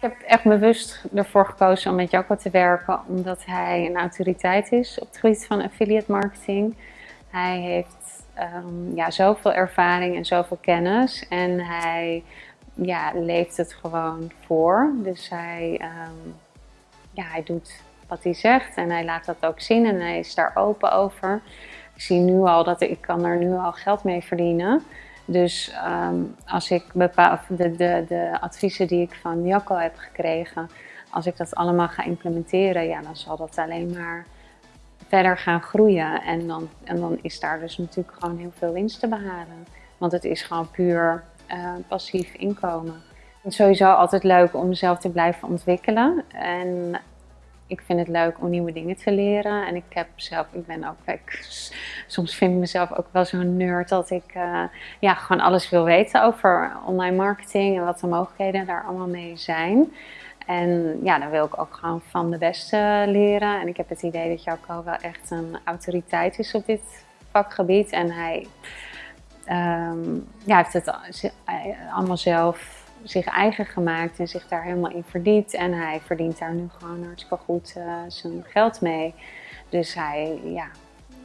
Ik heb echt bewust ervoor gekozen om met Jacco te werken, omdat hij een autoriteit is op het gebied van affiliate marketing. Hij heeft um, ja, zoveel ervaring en zoveel kennis en hij ja, leeft het gewoon voor. Dus hij, um, ja, hij doet wat hij zegt en hij laat dat ook zien en hij is daar open over. Ik zie nu al dat ik kan er nu al geld mee verdienen. Dus um, als ik bepaal, de, de, de adviezen die ik van Jacco heb gekregen, als ik dat allemaal ga implementeren, ja, dan zal dat alleen maar verder gaan groeien. En dan, en dan is daar dus natuurlijk gewoon heel veel winst te behalen. Want het is gewoon puur uh, passief inkomen. Het is sowieso altijd leuk om mezelf te blijven ontwikkelen. En ik vind het leuk om nieuwe dingen te leren. En ik heb zelf, ik ben ook, ik, soms vind ik mezelf ook wel zo'n nerd dat ik uh, ja, gewoon alles wil weten over online marketing en wat de mogelijkheden daar allemaal mee zijn. En ja, dan wil ik ook gewoon van de beste leren. En ik heb het idee dat Jacco wel echt een autoriteit is op dit vakgebied. En hij um, ja, heeft het allemaal zelf zich eigen gemaakt en zich daar helemaal in verdiept. En hij verdient daar nu gewoon hartstikke goed uh, zijn geld mee. Dus hij, ja,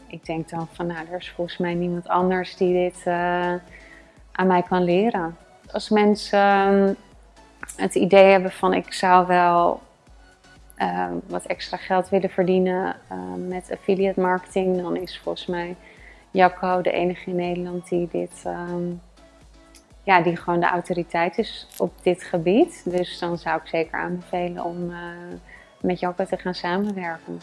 ik denk dan van nou, er is volgens mij niemand anders die dit uh, aan mij kan leren. Als mensen uh, het idee hebben van ik zou wel ehm, wat extra geld willen verdienen ehm, met affiliate marketing, dan is volgens mij Jacco de enige in Nederland die dit ja, die gewoon de autoriteit is op dit gebied. Dus dan zou ik zeker aanbevelen om uh, met Jacco te gaan samenwerken.